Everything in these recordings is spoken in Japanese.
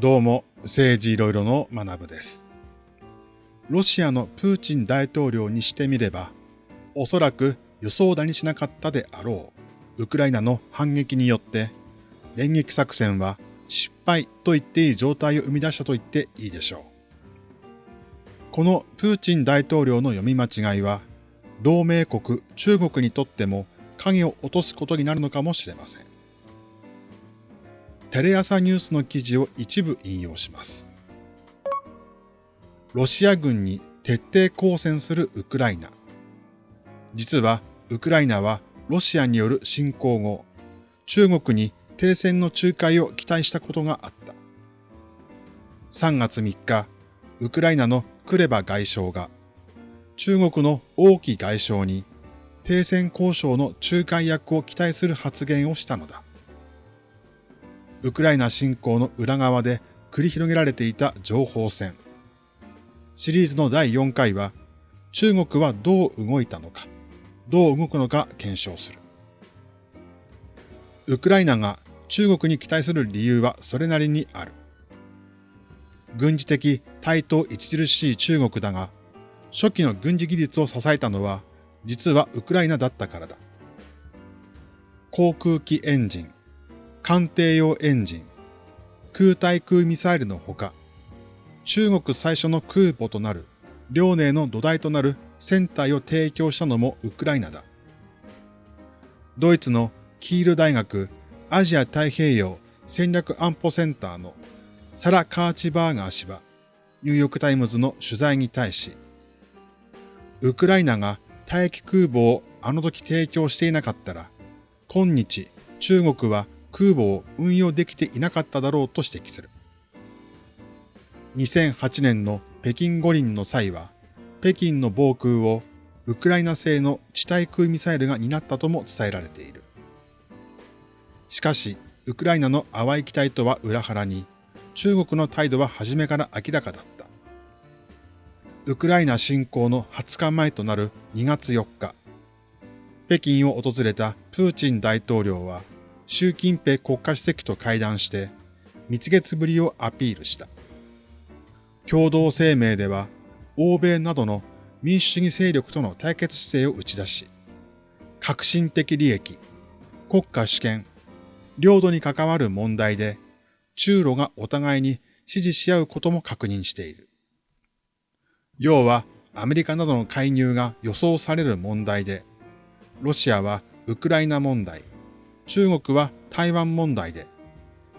どうも、政治いろいろの学部です。ロシアのプーチン大統領にしてみれば、おそらく予想だにしなかったであろう、ウクライナの反撃によって、連撃作戦は失敗と言っていい状態を生み出したと言っていいでしょう。このプーチン大統領の読み間違いは、同盟国中国にとっても影を落とすことになるのかもしれません。テレ朝ニュースの記事を一部引用します。ロシア軍に徹底抗戦するウクライナ。実はウクライナはロシアによる侵攻後、中国に停戦の仲介を期待したことがあった。3月3日、ウクライナのクレバ外相が、中国の王毅外相に停戦交渉の仲介役を期待する発言をしたのだ。ウクライナ侵攻の裏側で繰り広げられていた情報戦。シリーズの第4回は、中国はどう動いたのか、どう動くのか検証する。ウクライナが中国に期待する理由はそれなりにある。軍事的対等著しい中国だが、初期の軍事技術を支えたのは、実はウクライナだったからだ。航空機エンジン、艦艇用エンジン、空対空ミサイルのほか、中国最初の空母となる、遼寧の土台となる船体を提供したのもウクライナだ。ドイツのキール大学アジア太平洋戦略安保センターのサラ・カーチバーガー氏は、ニューヨークタイムズの取材に対し、ウクライナが大気空母をあの時提供していなかったら、今日中国は空母を運用できていなかっただろうと指摘する。2008年の北京五輪の際は、北京の防空をウクライナ製の地対空ミサイルが担ったとも伝えられている。しかし、ウクライナの淡い期待とは裏腹に、中国の態度は初めから明らかだった。ウクライナ侵攻の20日前となる2月4日、北京を訪れたプーチン大統領は習近平国家主席と会談して、蜜月ぶりをアピールした。共同声明では、欧米などの民主主義勢力との対決姿勢を打ち出し、革新的利益、国家主権、領土に関わる問題で、中ロがお互いに支持し合うことも確認している。要は、アメリカなどの介入が予想される問題で、ロシアはウクライナ問題、中国は台湾問題で、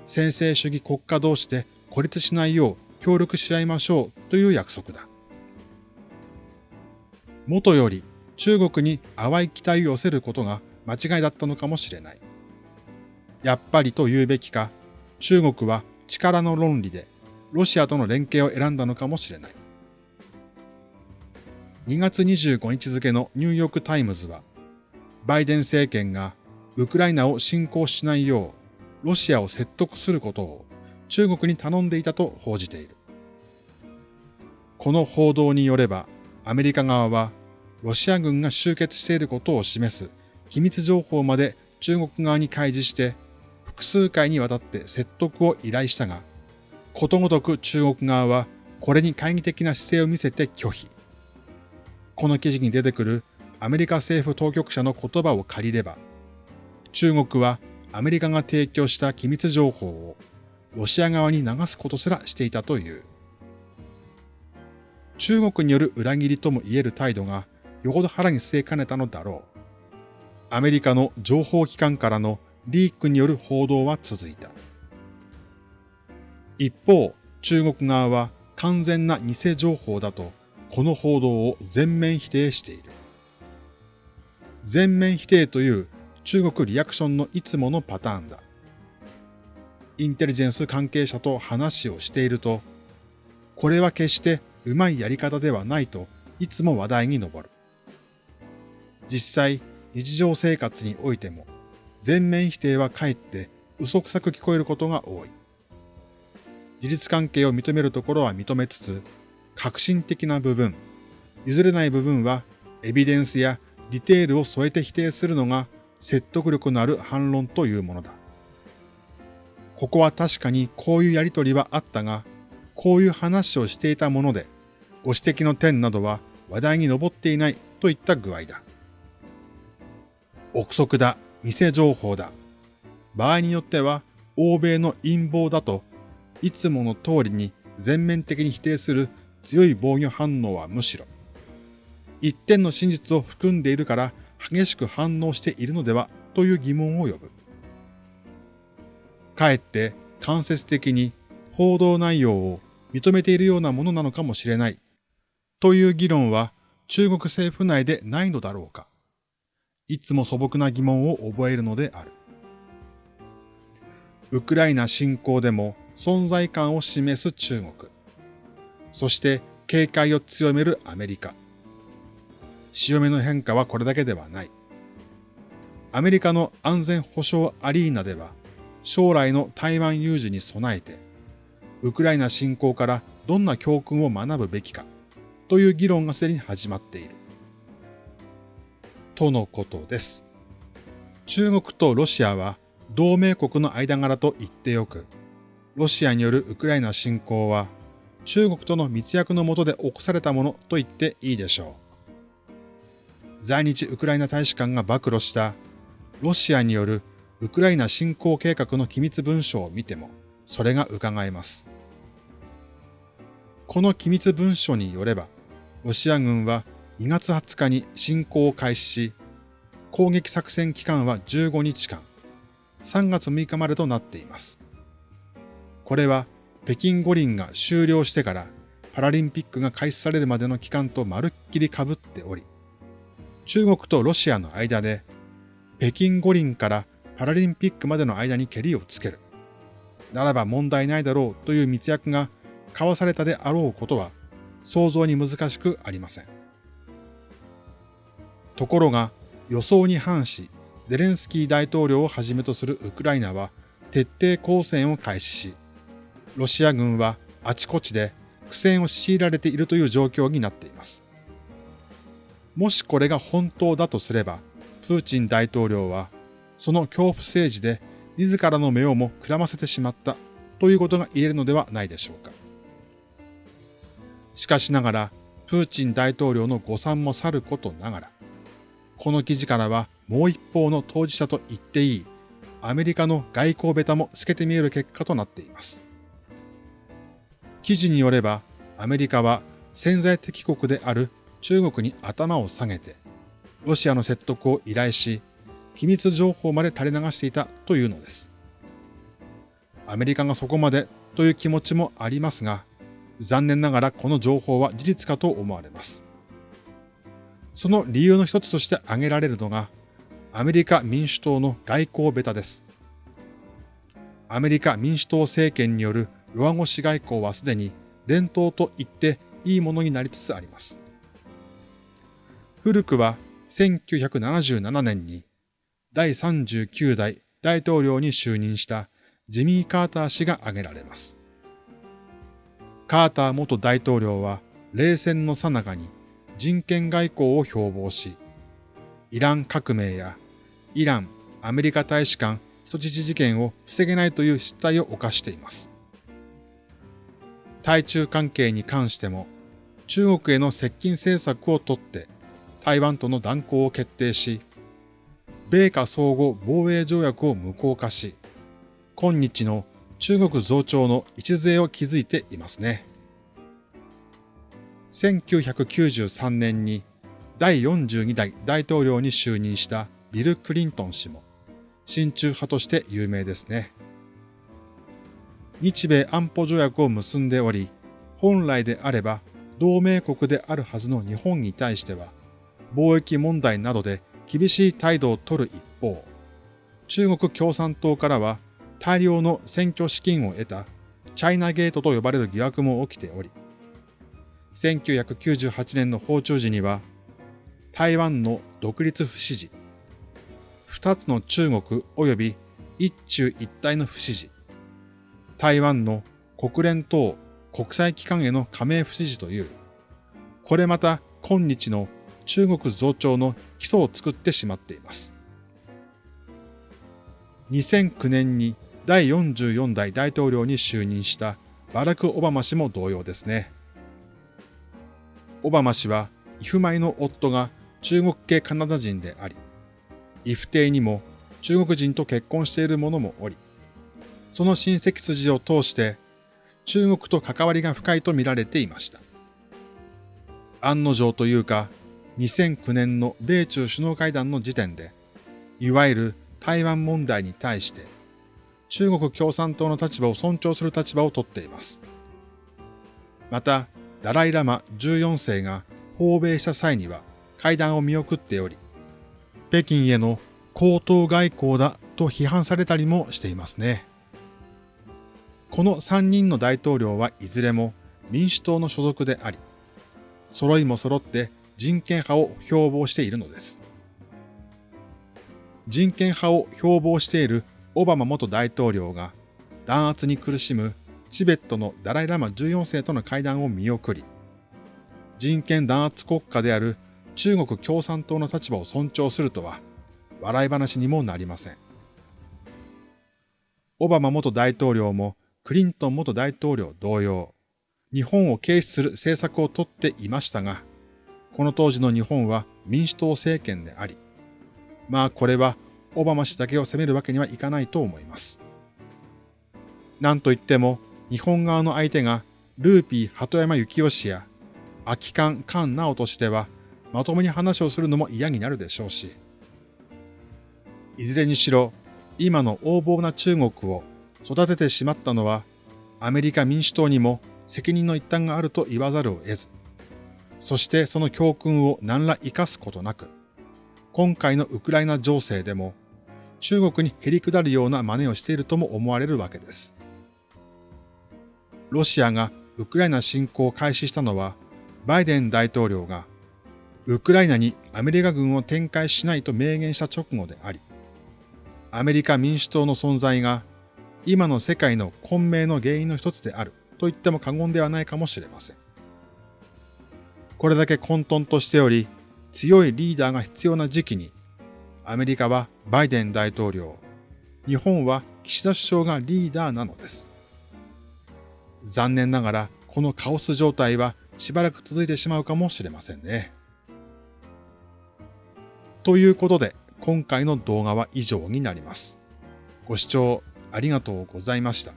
先制主義国家同士で孤立しないよう協力し合いましょうという約束だ。元より中国に淡い期待を寄せることが間違いだったのかもしれない。やっぱりと言うべきか、中国は力の論理でロシアとの連携を選んだのかもしれない。2月25日付のニューヨークタイムズは、バイデン政権がウクライナを侵攻しないよう、ロシアを説得することを中国に頼んでいたと報じている。この報道によれば、アメリカ側は、ロシア軍が集結していることを示す機密情報まで中国側に開示して、複数回にわたって説得を依頼したが、ことごとく中国側はこれに懐疑的な姿勢を見せて拒否。この記事に出てくるアメリカ政府当局者の言葉を借りれば、中国はアメリカが提供した機密情報をロシア側に流すことすらしていたという。中国による裏切りとも言える態度がよほど腹に据えかねたのだろう。アメリカの情報機関からのリークによる報道は続いた。一方、中国側は完全な偽情報だと、この報道を全面否定している。全面否定という中国リアクションのいつものパターンだ。インテリジェンス関係者と話をしていると、これは決してうまいやり方ではないといつも話題に上る。実際、日常生活においても、全面否定はかえって嘘くさく聞こえることが多い。事実関係を認めるところは認めつつ、革新的な部分、譲れない部分はエビデンスやディテールを添えて否定するのが説得力のある反論というものだ。ここは確かにこういうやりとりはあったが、こういう話をしていたもので、ご指摘の点などは話題に上っていないといった具合だ。憶測だ、偽情報だ。場合によっては、欧米の陰謀だと、いつもの通りに全面的に否定する強い防御反応はむしろ、一点の真実を含んでいるから激しく反応しているのではという疑問を呼ぶ。かえって間接的に報道内容を認めているようなものなのかもしれないという議論は中国政府内でないのだろうか。いつも素朴な疑問を覚えるのである。ウクライナ侵攻でも存在感を示す中国。そして警戒を強めるアメリカ。潮目の変化はこれだけではない。アメリカの安全保障アリーナでは将来の台湾有事に備えて、ウクライナ侵攻からどんな教訓を学ぶべきかという議論がすでに始まっている。とのことです。中国とロシアは同盟国の間柄と言ってよく、ロシアによるウクライナ侵攻は中国との密約のもとで起こされたものと言っていいでしょう。在日ウクライナ大使館が暴露したロシアによるウクライナ侵攻計画の機密文書を見ても、それが伺えます。この機密文書によれば、ロシア軍は2月20日に侵攻を開始し、攻撃作戦期間は15日間、3月6日までとなっています。これは北京五輪が終了してからパラリンピックが開始されるまでの期間とまるっきり被っており、中国とロシアの間で北京五輪からパラリンピックまでの間にケリをつける。ならば問題ないだろうという密約が交わされたであろうことは想像に難しくありません。ところが予想に反し、ゼレンスキー大統領をはじめとするウクライナは徹底抗戦を開始し、ロシア軍はあちこちで苦戦を強いられているという状況になっています。もしこれが本当だとすれば、プーチン大統領はその恐怖政治で自らの目をもくらませてしまったということが言えるのではないでしょうか。しかしながら、プーチン大統領の誤算もさることながら、この記事からはもう一方の当事者と言っていい、アメリカの外交ベタも透けて見える結果となっています。記事によれば、アメリカは潜在的国である中国に頭を下げて、ロシアの説得を依頼し、機密情報まで垂れ流していたというのです。アメリカがそこまでという気持ちもありますが、残念ながらこの情報は事実かと思われます。その理由の一つとして挙げられるのが、アメリカ民主党の外交ベタです。アメリカ民主党政権による弱腰外交はすでに伝統と言っていいものになりつつあります。古くは1977年に第39代大統領に就任したジミー・カーター氏が挙げられます。カーター元大統領は冷戦の最中に人権外交を標榜し、イラン革命やイラン、アメリカ大使館人質事件を防げないという失態を犯しています。対中関係に関しても中国への接近政策をとって台湾との断交を決定し、米華相互防衛条約を無効化し、今日の中国増長の礎を築いていますね。1993年に第42代大統領に就任したビル・クリントン氏も、親中派として有名ですね。日米安保条約を結んでおり、本来であれば同盟国であるはずの日本に対しては、貿易問題などで厳しい態度を取る一方、中国共産党からは大量の選挙資金を得たチャイナゲートと呼ばれる疑惑も起きており、1998年の訪中時には、台湾の独立不支持、二つの中国及び一中一体の不支持、台湾の国連等国際機関への加盟不支持という、これまた今日の中国増長の基礎を作ってしまっています。2009年に第44代大統領に就任したバラク・オバマ氏も同様ですね。オバマ氏は、イフマイの夫が中国系カナダ人であり、イフ邸にも中国人と結婚している者もおり、その親戚筋を通して中国と関わりが深いと見られていました。案の定というか、2009年の米中首脳会談の時点で、いわゆる台湾問題に対して、中国共産党の立場を尊重する立場をとっています。また、ダライラマ14世が訪米した際には会談を見送っており、北京への高等外交だと批判されたりもしていますね。この3人の大統領はいずれも民主党の所属であり、揃いも揃って人権派を標榜しているのです。人権派を標榜しているオバマ元大統領が弾圧に苦しむチベットのダライラマ14世との会談を見送り、人権弾圧国家である中国共産党の立場を尊重するとは笑い話にもなりません。オバマ元大統領もクリントン元大統領同様、日本を軽視する政策をとっていましたが、この当時の日本は民主党政権であり、まあこれはオバマ氏だけを責めるわけにはいかないと思います。なんといっても、日本側の相手がルーピー鳩山幸夫氏や空き缶菅直としては、まともに話をするのも嫌になるでしょうし、いずれにしろ、今の横暴な中国を育ててしまったのは、アメリカ民主党にも責任の一端があると言わざるを得ず、そしてその教訓を何ら活かすことなく、今回のウクライナ情勢でも中国に減り下るような真似をしているとも思われるわけです。ロシアがウクライナ侵攻を開始したのは、バイデン大統領がウクライナにアメリカ軍を展開しないと明言した直後であり、アメリカ民主党の存在が今の世界の混迷の原因の一つであると言っても過言ではないかもしれません。これだけ混沌としており、強いリーダーが必要な時期に、アメリカはバイデン大統領、日本は岸田首相がリーダーなのです。残念ながら、このカオス状態はしばらく続いてしまうかもしれませんね。ということで、今回の動画は以上になります。ご視聴ありがとうございました。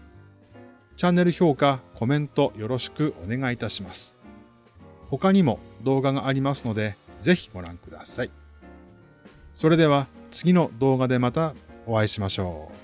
チャンネル評価、コメントよろしくお願いいたします。他にも動画がありますので、ぜひご覧ください。それでは次の動画でまたお会いしましょう。